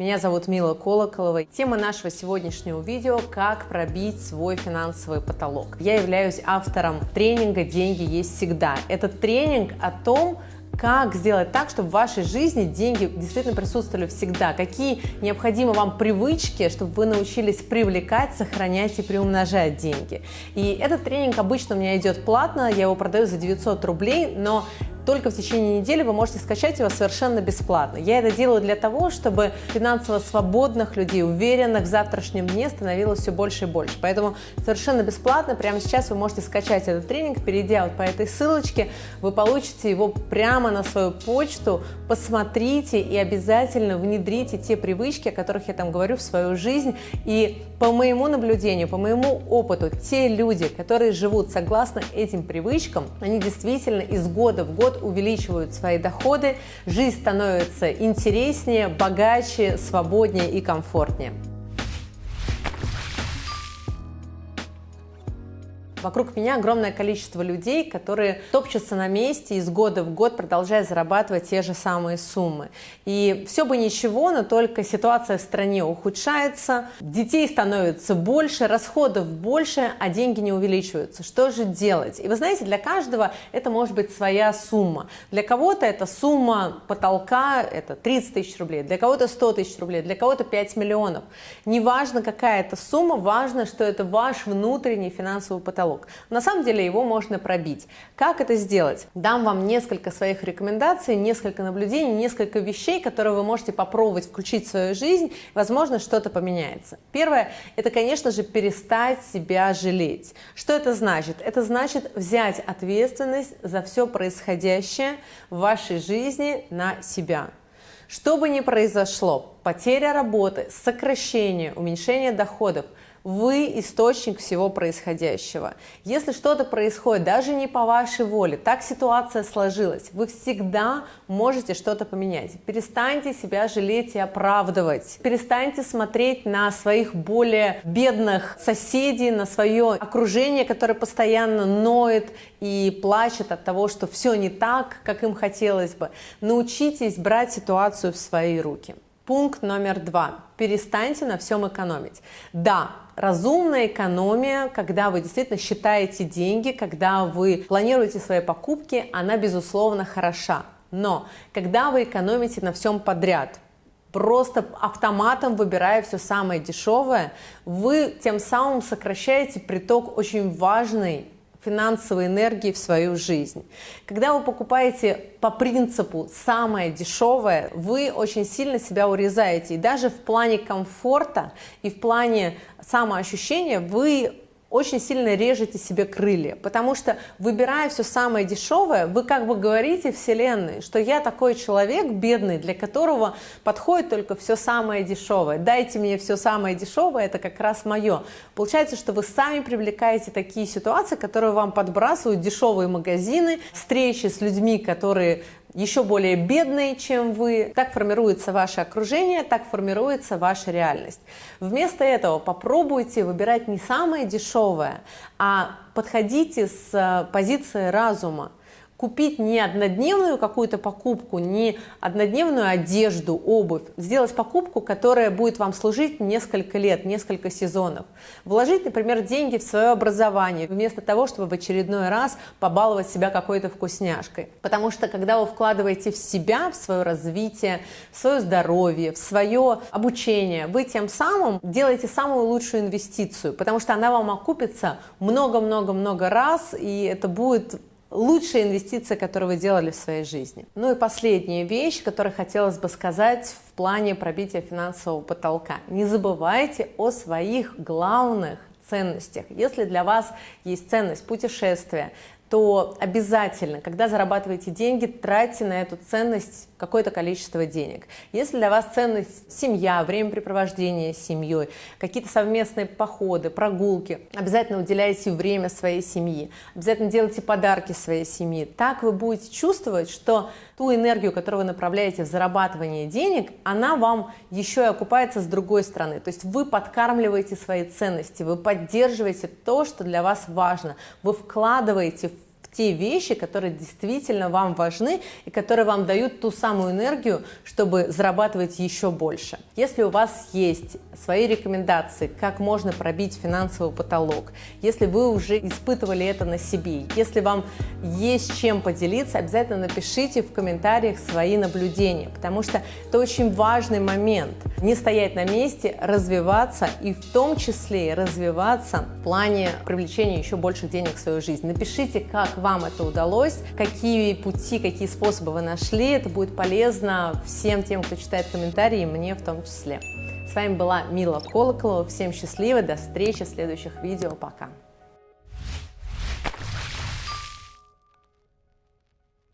Меня зовут Мила Колоколова. Тема нашего сегодняшнего видео – как пробить свой финансовый потолок. Я являюсь автором тренинга «Деньги есть всегда». Это тренинг о том, как сделать так, чтобы в вашей жизни деньги действительно присутствовали всегда, какие необходимы вам привычки, чтобы вы научились привлекать, сохранять и приумножать деньги. И этот тренинг обычно у меня идет платно, я его продаю за 900 рублей, но только в течение недели вы можете скачать его совершенно бесплатно. Я это делаю для того, чтобы финансово свободных людей, уверенных в завтрашнем дне становилось все больше и больше. Поэтому совершенно бесплатно прямо сейчас вы можете скачать этот тренинг, перейдя вот по этой ссылочке, вы получите его прямо на свою почту, посмотрите и обязательно внедрите те привычки, о которых я там говорю в свою жизнь. И по моему наблюдению, по моему опыту, те люди, которые живут согласно этим привычкам, они действительно из года в год увеличивают свои доходы, жизнь становится интереснее, богаче, свободнее и комфортнее. Вокруг меня огромное количество людей, которые топчутся на месте из года в год, продолжая зарабатывать те же самые суммы. И все бы ничего, но только ситуация в стране ухудшается, детей становится больше, расходов больше, а деньги не увеличиваются. Что же делать? И вы знаете, для каждого это может быть своя сумма. Для кого-то это сумма потолка, это 30 тысяч рублей, для кого-то 100 тысяч рублей, для кого-то 5 миллионов. Неважно, какая это сумма, важно, что это ваш внутренний финансовый потолок потолок. На самом деле его можно пробить. Как это сделать? Дам вам несколько своих рекомендаций, несколько наблюдений, несколько вещей, которые вы можете попробовать включить в свою жизнь, возможно, что-то поменяется. Первое – это, конечно же, перестать себя жалеть. Что это значит? Это значит взять ответственность за все происходящее в вашей жизни на себя. Что бы ни произошло, потеря работы, сокращение, уменьшение доходов – вы источник всего происходящего. Если что-то происходит даже не по вашей воле, так ситуация сложилась, вы всегда можете что-то поменять. Перестаньте себя жалеть и оправдывать. Перестаньте смотреть на своих более бедных соседей, на свое окружение, которое постоянно ноет и плачет от того, что все не так, как им хотелось бы. Научитесь брать ситуацию в свои руки. Пункт номер два. Перестаньте на всем экономить. Да, разумная экономия, когда вы действительно считаете деньги, когда вы планируете свои покупки, она, безусловно, хороша. Но когда вы экономите на всем подряд, просто автоматом выбирая все самое дешевое, вы тем самым сокращаете приток очень важной финансовой энергии в свою жизнь. Когда вы покупаете по принципу самое дешевое, вы очень сильно себя урезаете. И даже в плане комфорта и в плане самоощущения вы очень сильно режете себе крылья, потому что выбирая все самое дешевое, вы как бы говорите Вселенной, что я такой человек бедный, для которого подходит только все самое дешевое. Дайте мне все самое дешевое, это как раз мое. Получается, что вы сами привлекаете такие ситуации, которые вам подбрасывают дешевые магазины, встречи с людьми, которые еще более бедные, чем вы. Так формируется ваше окружение, так формируется ваша реальность. Вместо этого попробуйте выбирать не самое дешевое, а подходите с э, позиции разума купить не однодневную какую-то покупку, не однодневную одежду, обувь, сделать покупку, которая будет вам служить несколько лет, несколько сезонов. Вложить, например, деньги в свое образование, вместо того, чтобы в очередной раз побаловать себя какой-то вкусняшкой. Потому что, когда вы вкладываете в себя, в свое развитие, в свое здоровье, в свое обучение, вы тем самым делаете самую лучшую инвестицию, потому что она вам окупится много-много-много раз, и это будет лучшая инвестиция, которую вы делали в своей жизни. Ну и последняя вещь, которую хотелось бы сказать в плане пробития финансового потолка. Не забывайте о своих главных ценностях. Если для вас есть ценность путешествия, то обязательно, когда зарабатываете деньги, тратьте на эту ценность какое-то количество денег. Если для вас ценность семья, времяпрепровождение с семьей, какие-то совместные походы, прогулки, обязательно уделяйте время своей семье, обязательно делайте подарки своей семье. Так вы будете чувствовать, что ту энергию, которую вы направляете в зарабатывание денег, она вам еще и окупается с другой стороны. То есть вы подкармливаете свои ценности, вы поддерживаете то, что для вас важно, вы вкладываете в те вещи, которые действительно вам важны и которые вам дают ту самую энергию, чтобы зарабатывать еще больше. Если у вас есть свои рекомендации, как можно пробить финансовый потолок, если вы уже испытывали это на себе, если вам есть чем поделиться, обязательно напишите в комментариях свои наблюдения, потому что это очень важный момент. Не стоять на месте, развиваться и в том числе развиваться в плане привлечения еще больше денег в свою жизнь. Напишите, как вам это удалось, какие пути, какие способы вы нашли. Это будет полезно всем тем, кто читает комментарии, мне в том числе. С вами была Мила Колоколова. Всем счастливо, до встречи в следующих видео. Пока!